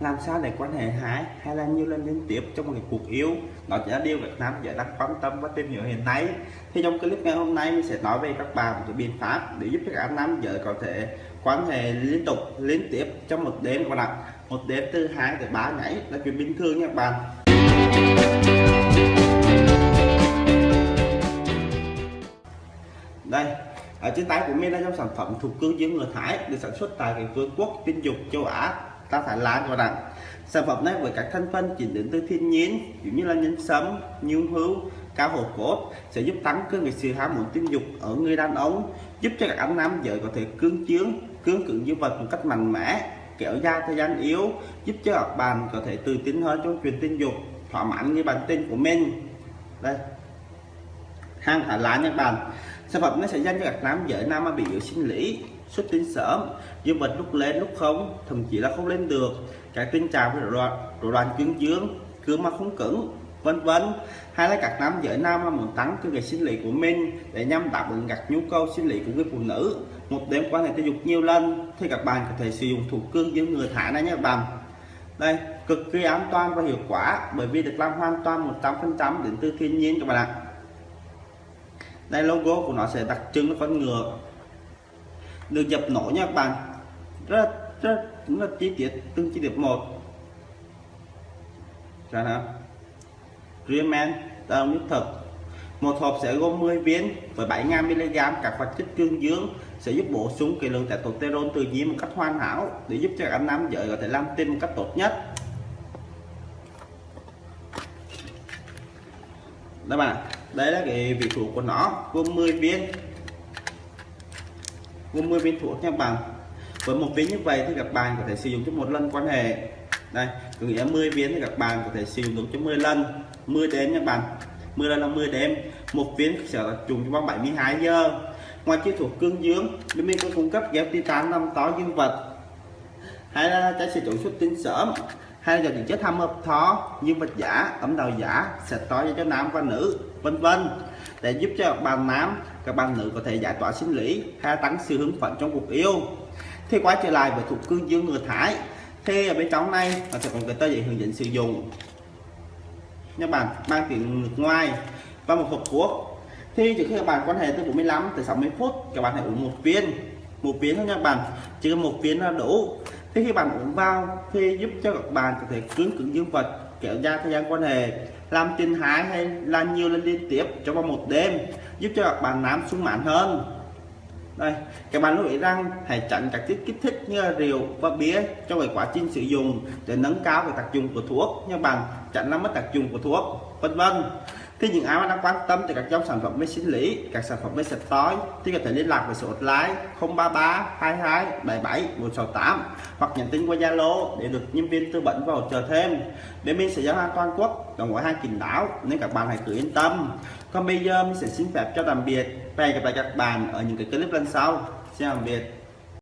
làm sao để quan hệ hái hay là nhiều lần liên tiếp trong một cuộc yêu đó chỉ là điều Việt nam giải đang quan tâm và tìm hiểu hiện nay. Thì trong clip ngày hôm nay, mình sẽ nói về các bạn một cái biện pháp để giúp các các nam giới có thể quan hệ liên tục, liên tiếp trong một đêm các bạn ạ. Một đêm từ hai tới ba ngày là chuyện bình thường nha các bạn. Đây, ở trên tay của mình là trong sản phẩm thuộc cương dương người Thái được sản xuất tại cái vương quốc tinh dục, châu Á ta phải lá cho rằng sản phẩm này với các thành phần chỉ đến từ thiên nhiên, giống như là nhân sâm, nhung hữu cao hồ cốt, sẽ giúp tăng cường cái sự ham muốn tình dục ở người đàn ông, giúp cho các anh nam giới có thể cương chướng, cương cứng dương vật một cách mạnh mẽ, kéo dài thời gian yếu, giúp cho các bạn có thể tự tin hơn trong chuyện tình dục, thỏa mãn như bản tin của mình. Đây. Hàng thả lá nha các bạn. Sản phẩm nó sẽ dành cho các nam giới nam mà bị yếu sinh lý? Xuất tinh sớm dương vật lúc lên lúc không, thậm chí là không lên được. Các tình trạng rối loạn rối loạn cứng dương cương mà không cứng, vân vân. Hay là các nam giới nam mà muốn tăng cái sinh lý của mình để nhằm đáp ứng các nhu cầu sinh lý của người phụ nữ? Một đêm quan hệ tình dục nhiều lần, thì các bạn có thể sử dụng thủ cương dương người thải này nhé các bạn. Đây, cực kỳ an toàn và hiệu quả, bởi vì được làm hoàn toàn 100% đến từ thiên nhiên các bạn ạ. Đây, logo của nó sẽ đặc trưng con ngựa được dập nổ nha các bạn. Rất rất rất là chi tiết, từng chi tiết một. Ra nào. Men đồng nước thật. Một hộp sẽ gồm 10 viên với 7 mg các hoạt chất cương dương sẽ giúp bổ sung cái lượng testosterone tự nhiên một cách hoàn hảo để giúp cho các anh nam giới có thể làm tim một cách tốt nhất. Đó bạn, đây là cái vị thuốc của nó, gồm 10 viên gồm 10 viên thuốc nha bạn với một viên như vậy thì các bạn có thể sử dụng cho một lần quan hệ. Đây, có nghĩa 10 viên thì các bạn có thể sử dụng được cho 10 lần. 10 đêm nha bạn. 10 lần là 10 đêm. Một viên sẽ dùng cho vòng 72 giờ. Ngoài chiếc thuốc cương dương, bên mình có cung cấp ghép titan năm to dương vật. Hay là trái sử dụng xuất tinh sớm hay là những chất tham hợp thó như vật giả ấm đầu giả, sẽ to cho nam và nữ, vân vân. Để giúp cho các bạn nam, các bạn nữ có thể giải tỏa sinh lý hay tăng sự hứng phấn trong cuộc yêu. Thì quay trở lại với thuộc cương dương người thái. Thì ở bên trong này, nó sẽ còn cái tờ giấy hướng dẫn sử dụng. Nha bạn, mang tiếng nước ngoài và một hộp thuốc thì trước khi các bạn quan hệ từ 45 tới 60 phút, các bạn hãy uống một viên. Một viên thôi nha bạn chỉ cần một viên là đủ thế khi bạn uống vào thì giúp cho các bạn có thể cứng cứng dương vật, kéo dài thời gian quan hệ, làm tình hái hay là nhiều lần liên tiếp trong vòng một đêm, giúp cho các bạn nám sung mãn hơn. Đây, các bạn lưu ý rằng hãy tránh các chất kích thích như là rượu và bia trong cái quá trình sử dụng để nâng cao về tác dụng của thuốc như bạn tránh làm mất tác dụng của thuốc, vân vân. Khi những ai mà đang quan tâm tới các dòng sản phẩm máy sinh lý các sản phẩm máy sạch tối thì có thể liên lạc với số hotline 033 22 77 168 hoặc nhắn tin qua Zalo để được nhân viên tư vấn và hỗ trợ thêm. Bên mình sẽ giao hàng toàn quốc đồng gói hàng kín đáo nên các bạn hãy cứ yên tâm. Còn bây giờ mình sẽ xin phép cho tạm biệt và hẹn gặp lại các bạn ở những cái clip lần sau. Xin tạm biệt.